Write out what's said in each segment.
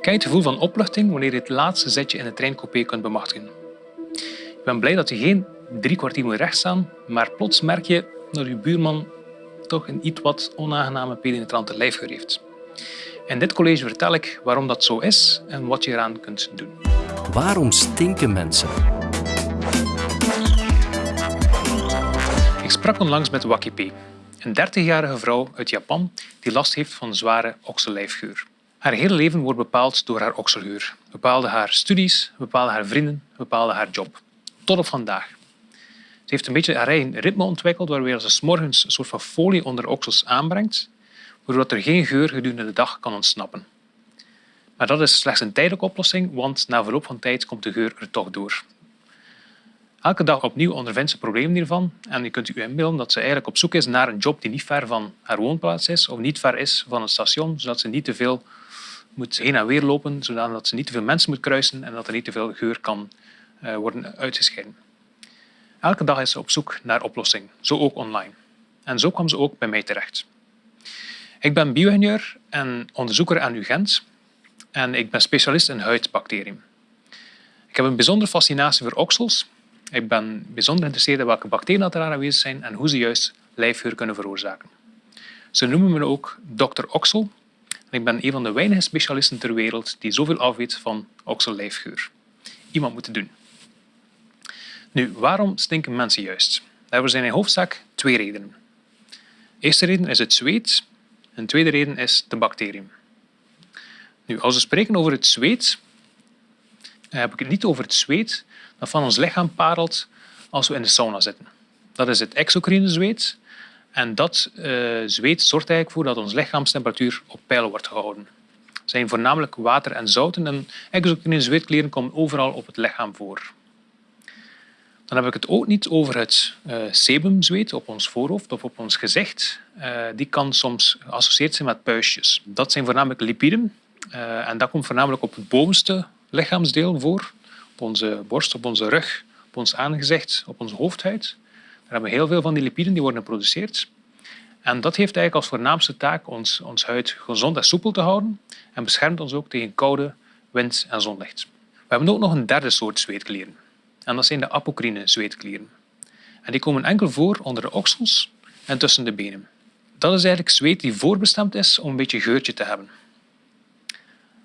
Je het gevoel van opluchting wanneer je het laatste zetje in de treincoupé kunt bemachtigen? Je bent blij dat je geen drie kwartier moet rechtstaan, maar plots merk je dat je buurman toch een iets wat onaangename penetrante lijfgeur heeft. In dit college vertel ik waarom dat zo is en wat je eraan kunt doen. Waarom stinken mensen? Ik sprak onlangs met Wakipe, een 30-jarige vrouw uit Japan die last heeft van zware oksellijfgeur. Haar hele leven wordt bepaald door haar okselgeur. Bepaalde haar studies, bepaalde haar vrienden, bepaalde haar job. Tot op vandaag. Ze heeft een beetje haar eigen ritme ontwikkeld waarbij ze s morgens een soort van folie onder de oksels aanbrengt, waardoor er geen geur gedurende de dag kan ontsnappen. Maar dat is slechts een tijdelijke oplossing, want na verloop van tijd komt de geur er toch door. Elke dag opnieuw ondervindt ze problemen hiervan en je kunt u inbeelden dat ze eigenlijk op zoek is naar een job die niet ver van haar woonplaats is of niet ver is van een station, zodat ze niet te veel moet heen en weer lopen, zodat ze niet te veel mensen moet kruisen en dat er niet te veel geur kan eh, worden uitgescheiden. Elke dag is ze op zoek naar oplossing, zo ook online. En zo kwam ze ook bij mij terecht. Ik ben bio-ingenieur en onderzoeker aan UGent en ik ben specialist in huidbacteriën. Ik heb een bijzondere fascinatie voor oksels. Ik ben bijzonder geïnteresseerd in welke bacteriën er aanwezig zijn en hoe ze juist lijfgeur kunnen veroorzaken. Ze noemen me ook Dr. Oksel ik ben een van de weinige specialisten ter wereld die zoveel afweet van oksellijfgeur. Iemand moet het doen. Nu, waarom stinken mensen juist? Daar zijn in hoofdzaak twee redenen. De eerste reden is het zweet en de tweede reden is de bacteriën. Nu, als we spreken over het zweet, eh, heb ik het niet over het zweet dat van ons lichaam parelt als we in de sauna zitten. Dat is het exocrine zweet en dat uh, zweet zorgt eigenlijk voor dat onze lichaamstemperatuur op peil wordt gehouden. Het zijn voornamelijk water en zouten en exocrine zweetkleren komen overal op het lichaam voor. Dan heb ik het ook niet over het uh, sebumzweet op ons voorhoofd of op ons gezicht. Uh, die kan soms geassocieerd zijn met puistjes. Dat zijn voornamelijk lipiden en dat komt voornamelijk op het bovenste lichaamsdeel voor. Op onze borst, op onze rug, op ons aangezicht, op onze hoofdhuid. Hebben heel veel van die lipiden die worden geproduceerd. En dat heeft eigenlijk als voornaamste taak ons, ons huid gezond en soepel te houden en beschermt ons ook tegen koude, wind en zonlicht. We hebben ook nog een derde soort zweetklieren. En dat zijn de apocrine zweetklieren. En die komen enkel voor onder de oksels en tussen de benen. Dat is eigenlijk zweet die voorbestemd is om een beetje geurtje te hebben.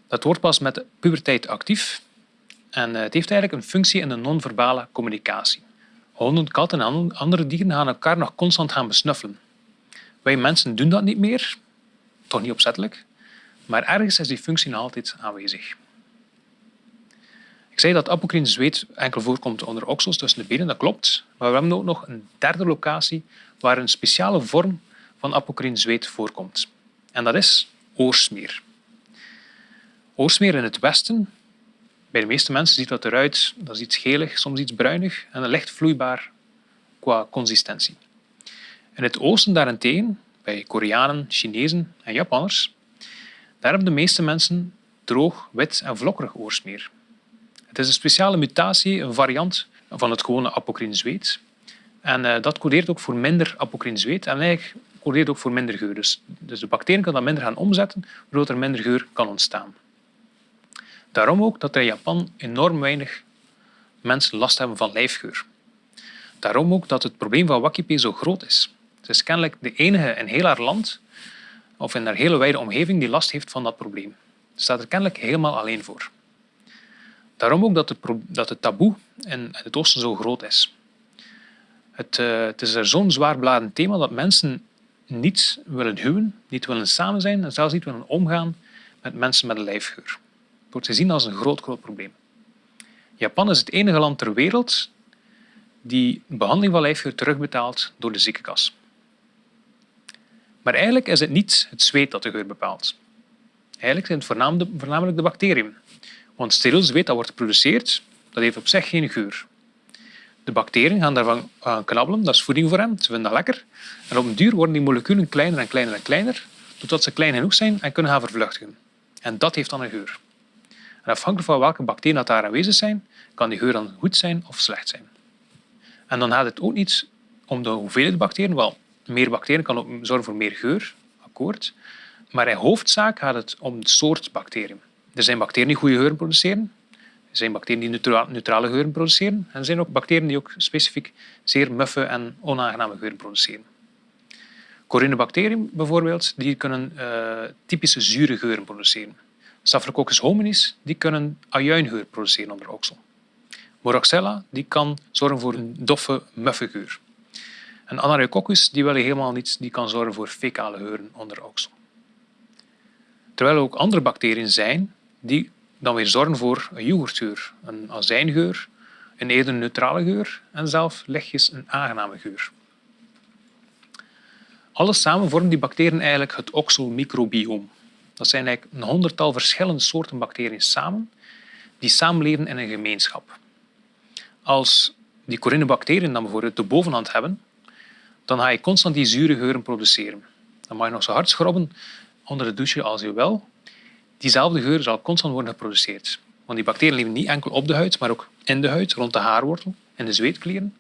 Dat wordt pas met de puberteit actief en eh, het heeft eigenlijk een functie in de non-verbale communicatie. Honden, katten en andere dieren gaan elkaar nog constant gaan besnuffelen. Wij mensen doen dat niet meer, toch niet opzettelijk, maar ergens is die functie nog altijd aanwezig. Ik zei dat apocrine zweet enkel voorkomt onder oksels tussen de benen, dat klopt. Maar we hebben ook nog een derde locatie waar een speciale vorm van apocrine zweet voorkomt. En dat is oorsmeer. Oorsmeer in het westen, bij de meeste mensen ziet dat eruit, dat is iets gelig, soms iets bruinig en licht vloeibaar qua consistentie. In het oosten daarentegen, bij Koreanen, Chinezen en Japanners, daar hebben de meeste mensen droog, wit en vlokkerig oorsmeer. Het is een speciale mutatie, een variant van het gewone apocrine zweet. En uh, dat codeert ook voor minder apocrine zweet en eigenlijk codeert ook voor minder geur. Dus, dus de bacteriën kunnen dat minder gaan omzetten, waardoor er minder geur kan ontstaan. Daarom ook dat er in Japan enorm weinig mensen last hebben van lijfgeur. Daarom ook dat het probleem van Wakipe zo groot is. Het is kennelijk de enige in heel haar land of in haar hele wijde omgeving die last heeft van dat probleem. Ze staat er kennelijk helemaal alleen voor. Daarom ook dat het, dat het taboe in het oosten zo groot is. Het, uh, het is er zo'n zwaarbladend thema dat mensen niet willen huwen, niet willen samen zijn en zelfs niet willen omgaan met mensen met een lijfgeur. Wordt gezien als een groot, groot probleem. Japan is het enige land ter wereld die behandeling van lijfgeur terugbetaalt door de ziekenkas. Maar eigenlijk is het niet het zweet dat de geur bepaalt. Eigenlijk zijn het voornamelijk de bacteriën. Want steriel zweet dat wordt geproduceerd, dat heeft op zich geen geur. De bacteriën gaan daarvan knabbelen, dat is voeding voor hen, ze vinden dat lekker. En op een duur worden die moleculen kleiner en kleiner en kleiner, totdat ze klein genoeg zijn en kunnen gaan vervluchtigen. En dat heeft dan een geur. En afhankelijk van welke bacteriën dat daar aanwezig zijn, kan die geur dan goed zijn of slecht zijn. En dan gaat het ook niet om de hoeveelheid bacteriën. Wel, meer bacteriën kan ook zorgen voor meer geur, akkoord. Maar in hoofdzaak gaat het om de soort bacteriën. Er zijn bacteriën die goede geuren produceren. Er zijn bacteriën die neutrale geuren produceren. En er zijn ook bacteriën die ook specifiek zeer muffe en onaangename geuren produceren. Corynebacteriën bijvoorbeeld, die kunnen uh, typische zure geuren produceren. Staphylococcus hominis die kunnen ajuingeur produceren onder oksel. Moraxella die kan zorgen voor een doffe, muffe geur. En die wil helemaal niet, die kan zorgen voor fecale geuren onder oksel. Terwijl er ook andere bacteriën zijn die dan weer zorgen voor een yoghurtgeur, een azijngeur, een eerder neutrale geur en zelf lichtjes een aangename geur. Alles samen vormen die bacteriën eigenlijk het okselmicrobioom. Dat zijn eigenlijk een honderdtal verschillende soorten bacteriën samen die samenleven in een gemeenschap. Als die corynebacteriën dan bijvoorbeeld de bovenhand hebben, dan ga je constant die zure geuren produceren. Dan mag je nog zo hard schrobben onder de douche als je wil. Diezelfde geur zal constant worden geproduceerd. Want die bacteriën leven niet enkel op de huid, maar ook in de huid, rond de haarwortel, in de zweetklieren.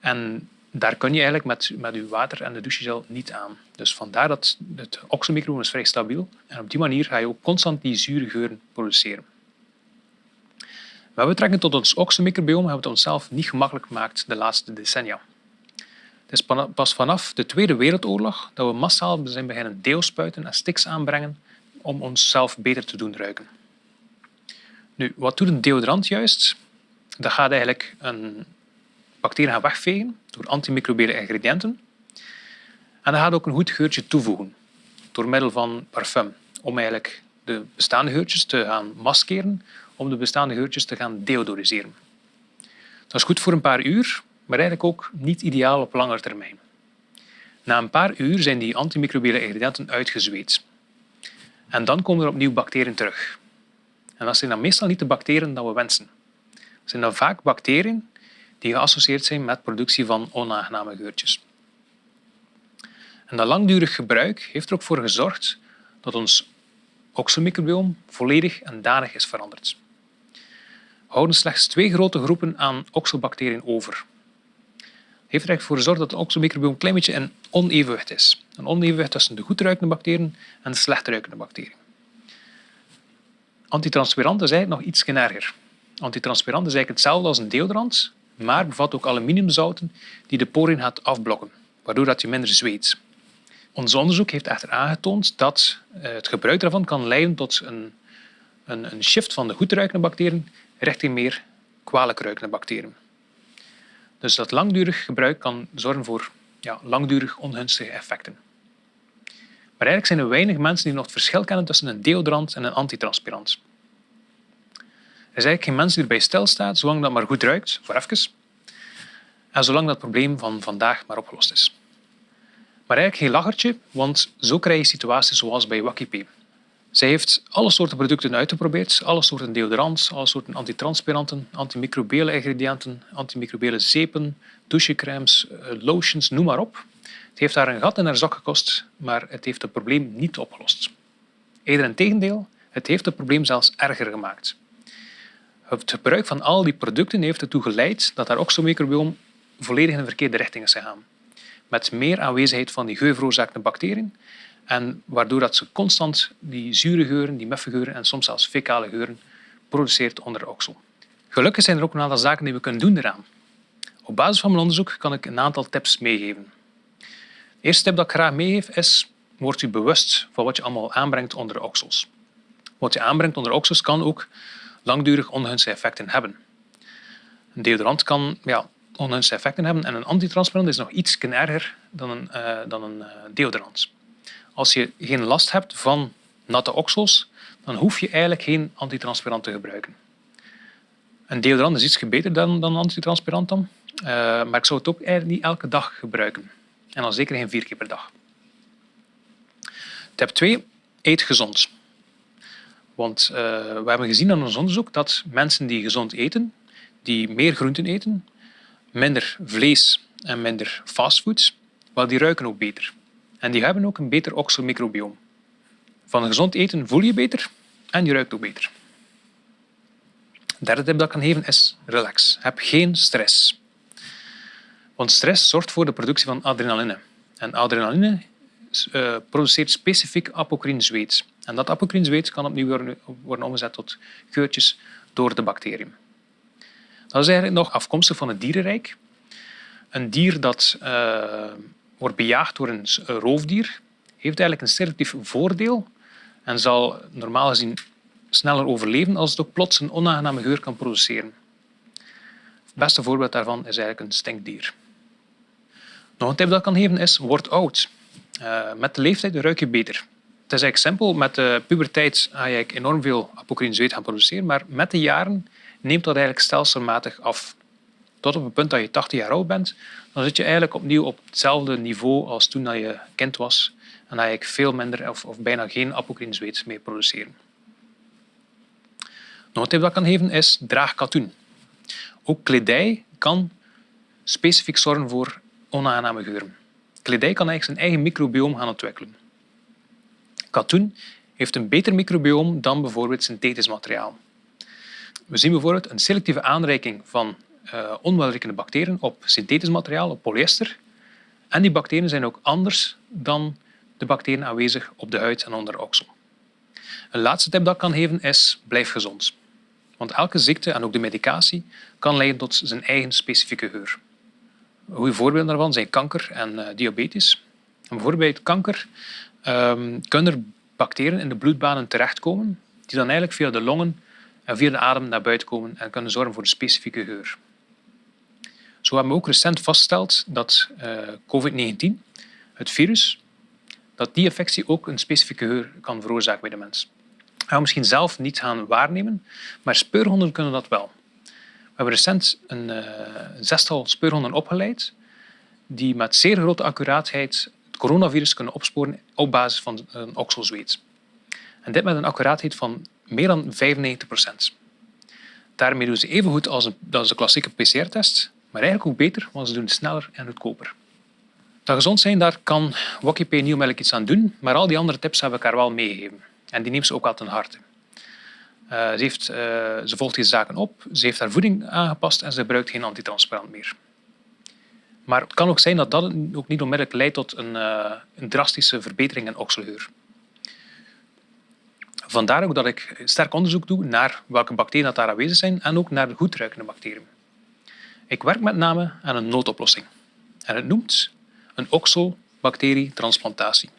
En daar kun je eigenlijk met, met je water en de douchegel niet aan. Dus vandaar dat het oxelmicrobiom is vrij stabiel. En op die manier ga je ook constant die zure geuren produceren. Met betrekking tot ons oxelmicrobiom hebben we het onszelf niet gemakkelijk gemaakt de laatste decennia. Het is pas vanaf de Tweede Wereldoorlog dat we massaal zijn beginnen deelspuiten en stiks aanbrengen om onszelf beter te doen ruiken. Nu, wat doet een deodorant juist? Dat gaat eigenlijk een bacteriën gaan wegvegen door antimicrobiële ingrediënten. En dat gaat ook een goed geurtje toevoegen door middel van parfum, om eigenlijk de bestaande geurtjes te gaan maskeren, om de bestaande geurtjes te gaan deodoriseren. Dat is goed voor een paar uur, maar eigenlijk ook niet ideaal op langere termijn. Na een paar uur zijn die antimicrobiële ingrediënten uitgezweet. En dan komen er opnieuw bacteriën terug. En dat zijn dan meestal niet de bacteriën die we wensen. Dat zijn dan vaak bacteriën die geassocieerd zijn met productie van onaangename geurtjes. En dat langdurig gebruik heeft er ook voor gezorgd dat ons okselmicrobiom volledig en danig is veranderd. We houden slechts twee grote groepen aan okselbacteriën over. Het heeft er voor gezorgd dat het okselmicrobiom een klein beetje in onevenwicht is. Een onevenwicht tussen de goedruikende bacteriën en de slechtruikende bacteriën. Antitranspirant is eigenlijk nog iets erger. Antitranspirant is eigenlijk hetzelfde als een deodorant, maar bevat ook aluminiumzouten die de poriën gaat afblokken, waardoor dat je minder zweet. Ons onderzoek heeft echter aangetoond dat eh, het gebruik daarvan kan leiden tot een, een, een shift van de goedruikende bacteriën richting meer kwalijk ruikende bacteriën. Dus dat langdurig gebruik kan zorgen voor ja, langdurig ongunstige effecten. Maar eigenlijk zijn er weinig mensen die nog het verschil kennen tussen een deodorant en een antitranspirant. Is eigenlijk geen mens die erbij stilstaat, zolang dat maar goed ruikt, voor even, en zolang dat probleem van vandaag maar opgelost is. Maar eigenlijk geen lachertje, want zo krijg je situaties zoals bij Wakipé. Zij heeft alle soorten producten uitgeprobeerd, alle soorten deodorants, alle soorten antitranspiranten, antimicrobiële ingrediënten, antimicrobiële zeepen, douchecrèmes, eh, lotions, noem maar op. Het heeft haar een gat in haar zak gekost, maar het heeft het probleem niet opgelost. Eerder in tegendeel, het heeft het probleem zelfs erger gemaakt. Het gebruik van al die producten heeft ertoe geleid dat haar oxomicrobiom volledig in de verkeerde richting is gegaan. Met meer aanwezigheid van die geurveroorzakende bacteriën en waardoor dat ze constant die zure geuren, die muffe geuren en soms zelfs fecale geuren produceert onder de oksel. Gelukkig zijn er ook een aantal zaken die we kunnen doen eraan. Op basis van mijn onderzoek kan ik een aantal tips meegeven. De eerste tip dat ik graag meegeef is, word u bewust van wat je allemaal aanbrengt onder de oksels. Wat je aanbrengt onder de oksels kan ook langdurig ongunstige effecten hebben. Een deodorant kan ja, ongunstige effecten hebben en een antitranspirant is nog iets erger dan een, uh, dan een uh, deodorant. Als je geen last hebt van natte oksels, dan hoef je eigenlijk geen antitranspirant te gebruiken. Een deodorant is iets beter dan, dan antitranspirant dan, uh, maar ik zou het ook eigenlijk niet elke dag gebruiken. En al zeker geen vier keer per dag. Tip 2. Eet gezond. Want uh, we hebben gezien aan ons onderzoek dat mensen die gezond eten, die meer groenten eten, minder vlees en minder fastfoods, wel die ruiken ook beter. En die hebben ook een beter okselmicrobioom. Van gezond eten voel je beter en je ruikt ook beter. De derde tip dat ik kan geven is relax. Heb geen stress. Want stress zorgt voor de productie van adrenaline. En adrenaline uh, produceert specifiek apocrine zweet. En dat apocrine kan opnieuw worden, omgezet tot geurtjes door de bacteriën. Dat is eigenlijk nog afkomstig van het dierenrijk. Een dier dat uh, wordt bejaagd door een roofdier heeft eigenlijk een selectief voordeel en zal normaal gezien sneller overleven als het ook plots een onaangename geur kan produceren. Het beste voorbeeld daarvan is eigenlijk een stinkdier. Nog een tip dat ik kan geven is, word oud. Uh, met de leeftijd ruik je beter. Het is eigenlijk simpel, met de puberteit ga je enorm veel apocrine zweet gaan produceren, maar met de jaren neemt dat eigenlijk stelselmatig af. Tot op het punt dat je 80 jaar oud bent, dan zit je eigenlijk opnieuw op hetzelfde niveau als toen je kind was en dan je veel minder of, of bijna geen apocrine zweet meer produceren. Nog een tip dat ik kan geven is draag katoen. Ook kledij kan specifiek zorgen voor onaangename geuren. Kledij kan eigenlijk zijn eigen microbioom gaan ontwikkelen. Katoen heeft een beter microbioom dan bijvoorbeeld synthetisch materiaal. We zien bijvoorbeeld een selectieve aanreiking van uh, onwelriekende bacteriën op synthetisch materiaal, op polyester. En die bacteriën zijn ook anders dan de bacteriën aanwezig op de huid en onder de oksel. Een laatste tip dat ik kan geven is blijf gezond. Want elke ziekte en ook de medicatie kan leiden tot zijn eigen specifieke geur. Goede voorbeelden daarvan zijn kanker en uh, diabetes. En bijvoorbeeld bij kanker um, kunnen er bacteriën in de bloedbanen terechtkomen die dan eigenlijk via de longen en via de adem naar buiten komen en kunnen zorgen voor een specifieke geur. Zo hebben we ook recent vastgesteld dat uh, COVID-19, het virus, dat die infectie ook een specifieke geur kan veroorzaken bij de mens. Dat gaan misschien zelf niet gaan waarnemen, maar speurhonden kunnen dat wel. We hebben recent een, een zestal speurhonden opgeleid die met zeer grote accuraatheid coronavirus kunnen opsporen op basis van een okselzweet. En dit met een accuraatheid van meer dan 95 procent. Daarmee doen ze even goed als, een, de klassieke PCR-test, maar eigenlijk ook beter, want ze doen het sneller en goedkoper. Dat gezond zijn, daar kan Wokipay Nieuwmelk iets aan doen, maar al die andere tips heb ik haar wel meegegeven. En die neemt ze ook al ten harte. Uh, ze, uh, ze volgt deze zaken op, ze heeft haar voeding aangepast en ze gebruikt geen antitranspirant meer. Maar het kan ook zijn dat dat ook niet onmiddellijk leidt tot een, uh, een drastische verbetering in okselgeur. Vandaar ook dat ik sterk onderzoek doe naar welke bacteriën daar aanwezig zijn en ook naar de goedruikende bacteriën. Ik werk met name aan een noodoplossing. En het noemt een oxobacterietransplantatie.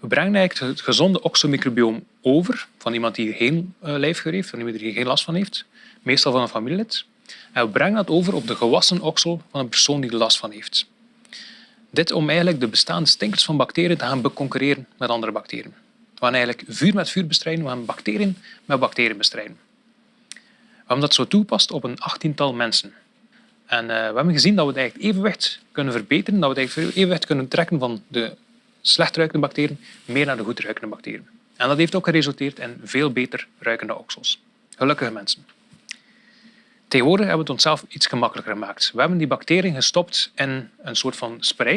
We brengen eigenlijk het gezonde oxomicrobioom over van iemand die geen uh, lijfgeur heeft, van iemand die er geen last van heeft, meestal van een familielid. En we brengen dat over op de gewassen oksel van een persoon die er last van heeft. Dit om eigenlijk de bestaande stinkers van bacteriën te gaan beconcurreren met andere bacteriën. We gaan eigenlijk vuur met vuur bestrijden, we gaan bacteriën met bacteriën bestrijden. We hebben dat zo toegepast op een achttiental mensen. En uh, we hebben gezien dat we het evenwicht kunnen verbeteren, dat we het evenwicht kunnen trekken van de slecht ruikende bacteriën meer naar de goed ruikende bacteriën. En dat heeft ook geresulteerd in veel beter ruikende oksels. Gelukkige mensen. Tegenwoordig hebben we het onszelf iets gemakkelijker gemaakt. We hebben die bacteriën gestopt in een soort van spray.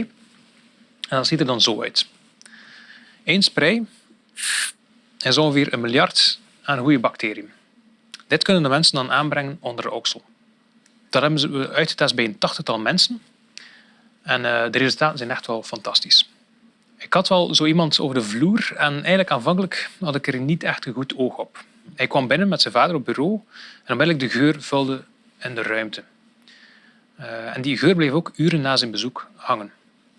En dat ziet er dan zo uit. Eén spray is ongeveer een miljard aan goede bacteriën. Dit kunnen de mensen dan aanbrengen onder de oksel. Dat hebben ze uitgetest bij een tachtigtal mensen. En uh, de resultaten zijn echt wel fantastisch. Ik had wel zo iemand over de vloer en eigenlijk aanvankelijk had ik er niet echt een goed oog op. Hij kwam binnen met zijn vader op bureau en onmiddellijk de geur vulde in de ruimte. Uh, en die geur bleef ook uren na zijn bezoek hangen.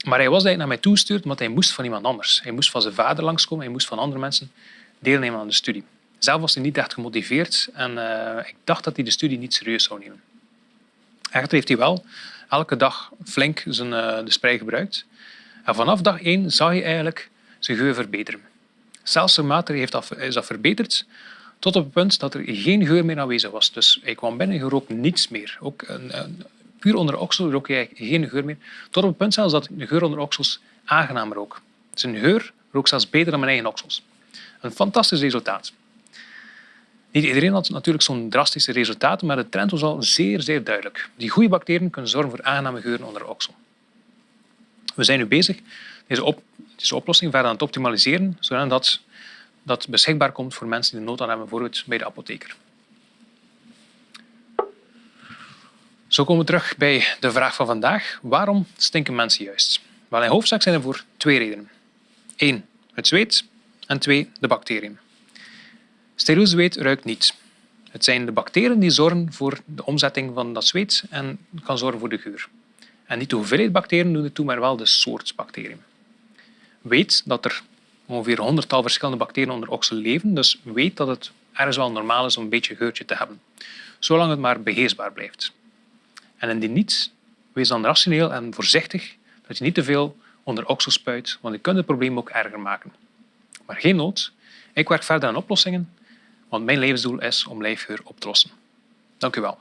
Maar hij was eigenlijk naar mij toegestuurd omdat hij moest van iemand anders. Hij moest van zijn vader langskomen, hij moest van andere mensen deelnemen aan de studie. Zelf was hij niet echt gemotiveerd en uh, ik dacht dat hij de studie niet serieus zou nemen. Echter heeft hij wel elke dag flink zijn, uh, de spray gebruikt. En vanaf dag één zag hij eigenlijk zijn geur verbeteren. Stelselmatig heeft dat, is dat verbeterd tot op het punt dat er geen geur meer aanwezig was. Dus hij kwam binnen en rook niets meer. Ook een, een, puur onder de oksel rook hij geen geur meer. Tot op het punt zelfs dat de geur onder oksels aangenaam rook. Zijn geur rook zelfs beter dan mijn eigen oksels. Een fantastisch resultaat. Niet iedereen had natuurlijk zo'n drastische resultaten, maar de trend was al zeer, zeer duidelijk. Die goede bacteriën kunnen zorgen voor aangename geuren onder de oksel. We zijn nu bezig deze, op, deze oplossing verder aan het optimaliseren, zodat dat beschikbaar komt voor mensen die nood aan hebben, bijvoorbeeld bij de apotheker. Zo komen we terug bij de vraag van vandaag. Waarom stinken mensen juist? Wel, in hoofdzaak zijn er voor twee redenen. Eén, het zweet En twee, de bacteriën. Steriel zweet ruikt niet. Het zijn de bacteriën die zorgen voor de omzetting van dat zweet en kan zorgen voor de geur. En niet de hoeveelheid bacteriën doen het toe, maar wel de soort bacteriën. Weet dat er ongeveer honderdtal verschillende bacteriën onder oksel leven, dus weet dat het ergens wel normaal is om een beetje geurtje te hebben. Zolang het maar beheersbaar blijft. En indien niet, wees dan rationeel en voorzichtig dat je niet te veel onder oksel spuit, want je kunt het probleem ook erger maken. Maar geen nood, ik werk verder aan oplossingen, want mijn levensdoel is om lijfgeur op te lossen. Dank u wel.